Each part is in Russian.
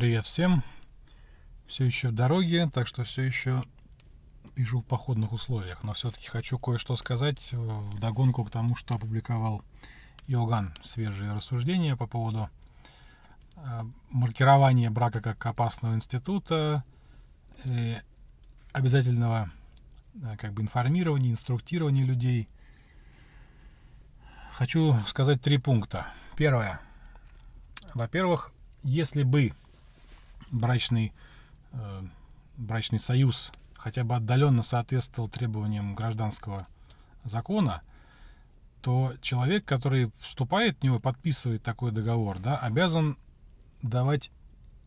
привет всем. Все еще в дороге, так что все еще пишу в походных условиях. Но все-таки хочу кое-что сказать в догонку к тому, что опубликовал Иоганн. Свежие рассуждения по поводу э, маркирования брака как опасного института, и обязательного э, как бы информирования, инструктирования людей. Хочу сказать три пункта. Первое. Во-первых, если бы брачный, э, брачный союз хотя бы отдаленно соответствовал требованиям гражданского закона, то человек, который вступает в него, подписывает такой договор, да, обязан давать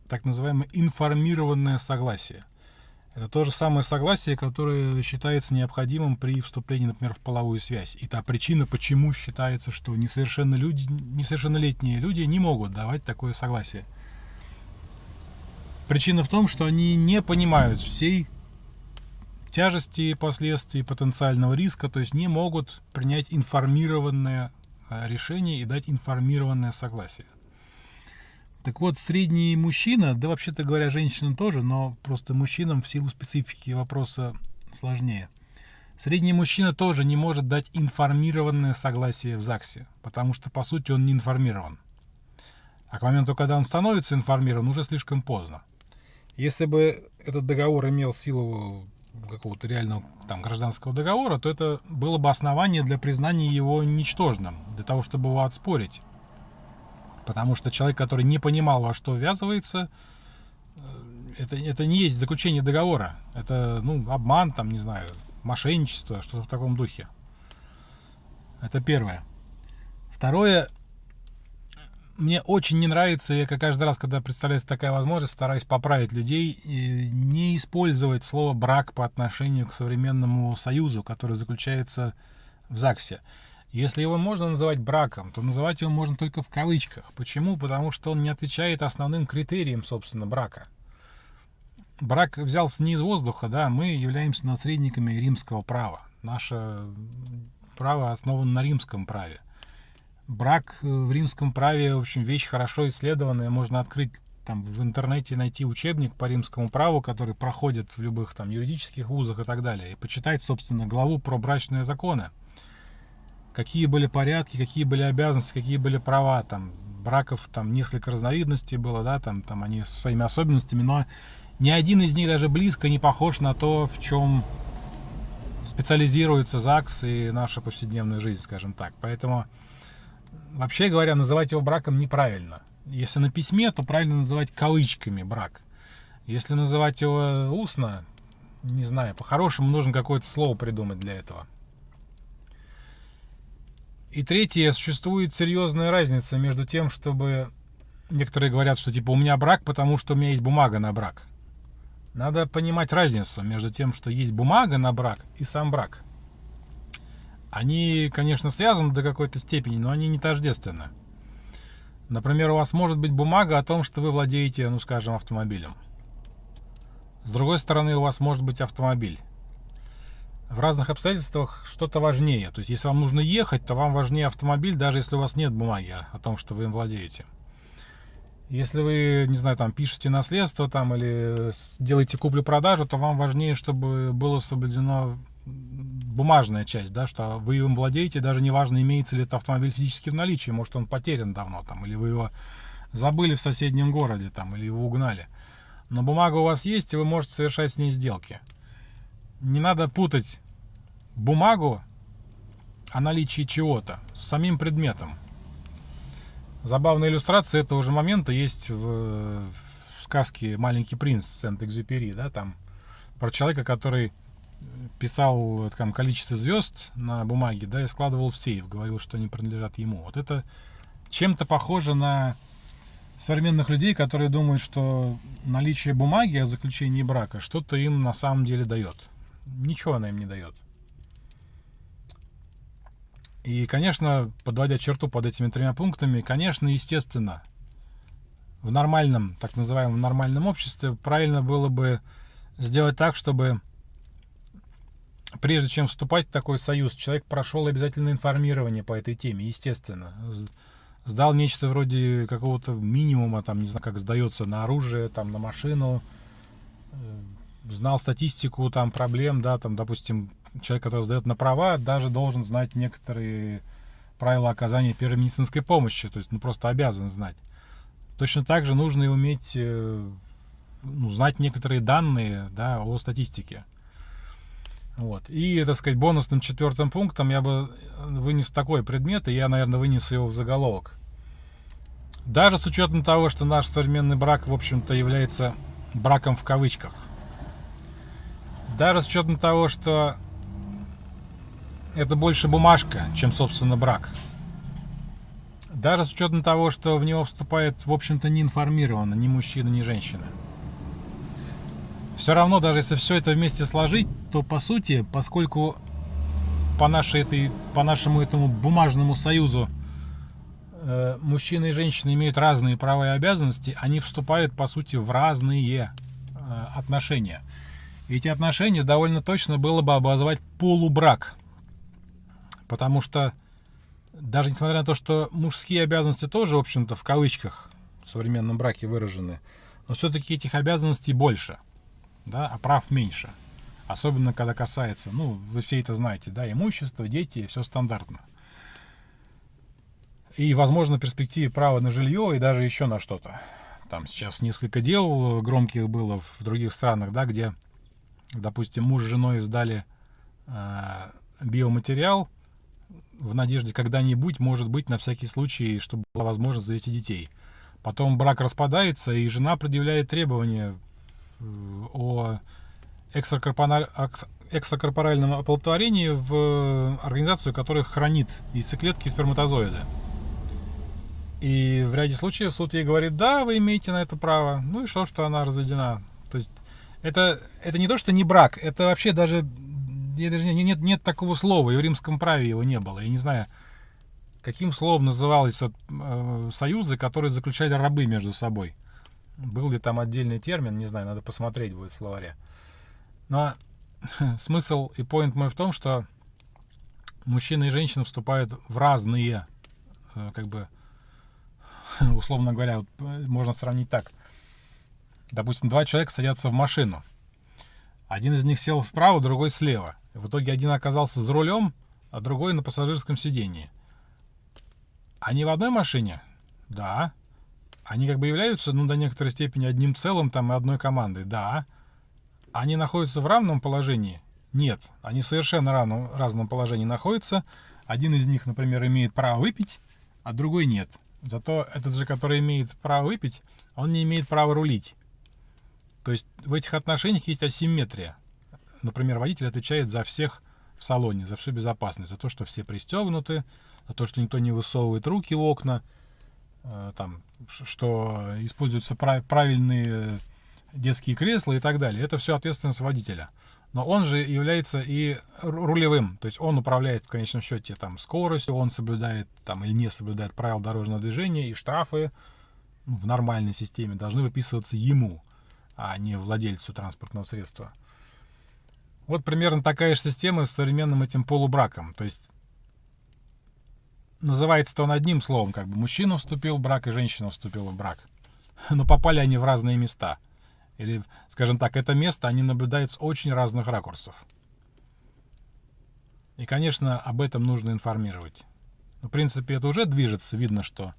так называемое информированное согласие. Это то же самое согласие, которое считается необходимым при вступлении, например, в половую связь. И та причина, почему считается, что несовершеннолетние люди не могут давать такое согласие. Причина в том, что они не понимают всей тяжести последствий потенциального риска, то есть не могут принять информированное а, решение и дать информированное согласие. Так вот, средний мужчина, да вообще-то говоря, женщина тоже, но просто мужчинам в силу специфики вопроса сложнее. Средний мужчина тоже не может дать информированное согласие в ЗАГСе, потому что, по сути, он не информирован. А к моменту, когда он становится информирован, уже слишком поздно. Если бы этот договор имел силу какого-то реального там, гражданского договора, то это было бы основание для признания его ничтожным, для того, чтобы его отспорить. Потому что человек, который не понимал, во что ввязывается, э, это, это не есть заключение договора. Это, ну, обман, там, не знаю, мошенничество, что-то в таком духе. Это первое. Второе, мне очень не нравится, я каждый раз, когда представляется такая возможность, стараюсь поправить людей, не использовать слово «брак» по отношению к современному союзу, который заключается в ЗАГСе. Если его можно называть браком, то называть его можно только в кавычках. Почему? Потому что он не отвечает основным критериям, собственно, брака. Брак взялся не из воздуха, да, мы являемся наследниками римского права. Наше право основано на римском праве. Брак в римском праве, в общем, вещь хорошо исследованная. Можно открыть там в интернете найти учебник по римскому праву, который проходит в любых там юридических вузах и так далее, и почитать, собственно, главу про брачные законы какие были порядки, какие были обязанности, какие были права, там, браков, там, несколько разновидностей было, да, там, там они со своими особенностями, но ни один из них даже близко не похож на то, в чем специализируется ЗАГС и наша повседневная жизнь, скажем так. Поэтому, вообще говоря, называть его браком неправильно. Если на письме, то правильно называть кавычками брак. Если называть его устно, не знаю, по-хорошему нужно какое-то слово придумать для этого. И третье, существует серьезная разница между тем, чтобы... Некоторые говорят, что типа у меня брак, потому что у меня есть бумага на брак. Надо понимать разницу между тем, что есть бумага на брак и сам брак. Они, конечно, связаны до какой-то степени, но они не тождественны. Например, у вас может быть бумага о том, что вы владеете, ну скажем, автомобилем. С другой стороны, у вас может быть автомобиль в разных обстоятельствах что-то важнее. То есть, если вам нужно ехать, то вам важнее автомобиль, даже если у вас нет бумаги о том, что вы им владеете. Если вы, не знаю, там, пишете наследство там, или делаете куплю-продажу, то вам важнее, чтобы было соблюдено бумажная часть, да, что вы им владеете, даже неважно, имеется ли этот автомобиль физически в наличии, может он потерян давно, там, или вы его забыли в соседнем городе, там, или его угнали. Но бумага у вас есть, и вы можете совершать с ней сделки не надо путать бумагу о наличии чего-то с самим предметом. Забавная иллюстрация этого же момента есть в, в сказке «Маленький принц» Сент-Экзюпери, да, там про человека, который писал там количество звезд на бумаге, да, и складывал в сейф, говорил, что они принадлежат ему. Вот это чем-то похоже на современных людей, которые думают, что наличие бумаги о заключении брака что-то им на самом деле дает ничего она им не дает. И, конечно, подводя черту под этими тремя пунктами, конечно, естественно, в нормальном, так называемом нормальном обществе правильно было бы сделать так, чтобы прежде чем вступать в такой союз, человек прошел обязательно информирование по этой теме, естественно. сдал нечто вроде какого-то минимума, там, не знаю, как сдается на оружие, там, на машину, э, знал статистику там проблем, да, там, допустим, человек, который сдает на права, даже должен знать некоторые правила оказания первой медицинской помощи, то есть, ну, просто обязан знать. Точно так же нужно и уметь э, ну, знать некоторые данные да, о статистике. Вот. И, так сказать, бонусным четвертым пунктом я бы вынес такой предмет, и я, наверное, вынесу его в заголовок. Даже с учетом того, что наш современный брак, в общем-то, является браком в кавычках. Даже с учетом того, что это больше бумажка, чем, собственно, брак. Даже с учетом того, что в него вступает, в общем-то, не информированно ни мужчина, ни женщина. Все равно, даже если все это вместе сложить, то по сути, поскольку по, нашей этой, по нашему этому бумажному союзу э, мужчины и женщины имеют разные права и обязанности, они вступают по сути в разные э, отношения. эти отношения довольно точно было бы обозвать полубрак. Потому что даже несмотря на то, что мужские обязанности тоже, в общем-то, в кавычках в современном браке выражены, но все-таки этих обязанностей больше да, а прав меньше. Особенно, когда касается, ну, вы все это знаете, да, имущество, дети, все стандартно. И, возможно, в перспективе право на жилье и даже еще на что-то. Там сейчас несколько дел громких было в других странах, да, где, допустим, муж с женой сдали э, биоматериал в надежде когда-нибудь, может быть, на всякий случай, чтобы была возможность завести детей. Потом брак распадается, и жена предъявляет требования о экстракорпоральном оплодотворении в организацию, которая хранит яйцеклетки и сперматозоиды. И в ряде случаев суд ей говорит, да, вы имеете на это право. Ну и что, что она разведена. То есть это, это не то, что не брак, это вообще даже, даже нет, нет такого слова, и в римском праве его не было. Я не знаю, каким словом назывались вот, э, союзы, которые заключали рабы между собой. Был ли там отдельный термин, не знаю, надо посмотреть будет в словаре. Но смысл и поинт мой в том, что мужчина и женщина вступают в разные, э, как бы, условно говоря, вот э, можно сравнить так. Допустим, два человека садятся в машину. Один из них сел вправо, другой слева. В итоге один оказался за рулем, а другой на пассажирском сидении. Они в одной машине? Да они как бы являются, ну, до некоторой степени одним целым, там, и одной командой, да. Они находятся в равном положении? Нет, они в совершенно равном, разном положении находятся. Один из них, например, имеет право выпить, а другой нет. Зато этот же, который имеет право выпить, он не имеет права рулить. То есть в этих отношениях есть асимметрия. Например, водитель отвечает за всех в салоне, за всю безопасность, за то, что все пристегнуты, за то, что никто не высовывает руки в окна, там, что используются правильные детские кресла и так далее. Это все ответственность водителя. Но он же является и рулевым, то есть он управляет в конечном счете там скоростью, он соблюдает там или не соблюдает правила дорожного движения, и штрафы в нормальной системе должны выписываться ему, а не владельцу транспортного средства. Вот примерно такая же система с современным этим полубраком. То есть называется-то он одним словом, как бы мужчина вступил в брак и женщина вступила в брак. Но попали они в разные места. Или, скажем так, это место они наблюдают с очень разных ракурсов. И, конечно, об этом нужно информировать. В принципе, это уже движется, видно, что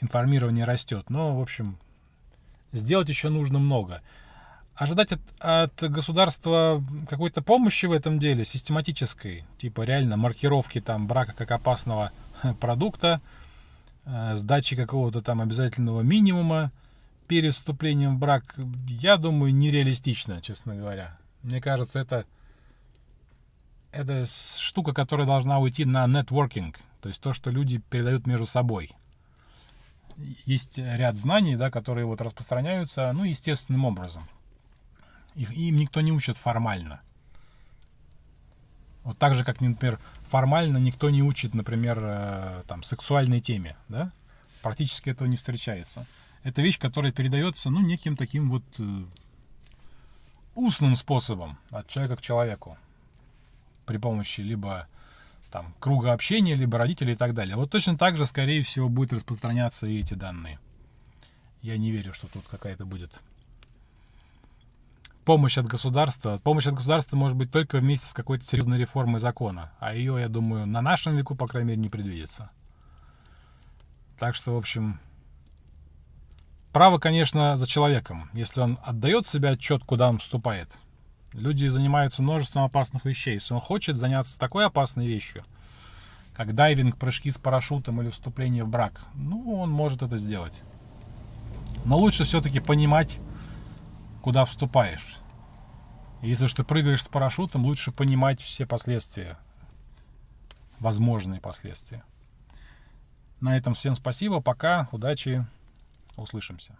информирование растет. Но, в общем, сделать еще нужно много ожидать от, от государства какой-то помощи в этом деле, систематической, типа реально маркировки там брака как опасного продукта, э, сдачи какого-то там обязательного минимума перед вступлением в брак, я думаю, нереалистично, честно говоря. Мне кажется, это, это штука, которая должна уйти на нетворкинг, то есть то, что люди передают между собой. Есть ряд знаний, да, которые вот распространяются, ну, естественным образом. Их, им никто не учит формально. Вот так же, как, например, формально никто не учит, например, э, там, сексуальной теме, да? Практически этого не встречается. Это вещь, которая передается, ну, неким таким вот э, устным способом от человека к человеку. При помощи либо там, круга общения, либо родителей и так далее. Вот точно так же, скорее всего, будет распространяться и эти данные. Я не верю, что тут какая-то будет помощь от государства. Помощь от государства может быть только вместе с какой-то серьезной реформой закона. А ее, я думаю, на нашем веку, по крайней мере, не предвидится. Так что, в общем, право, конечно, за человеком, если он отдает себе отчет, куда он вступает. Люди занимаются множеством опасных вещей. Если он хочет заняться такой опасной вещью, как дайвинг, прыжки с парашютом или вступление в брак, ну, он может это сделать. Но лучше все-таки понимать, куда вступаешь. если уж ты прыгаешь с парашютом, лучше понимать все последствия, возможные последствия. На этом всем спасибо, пока, удачи, услышимся.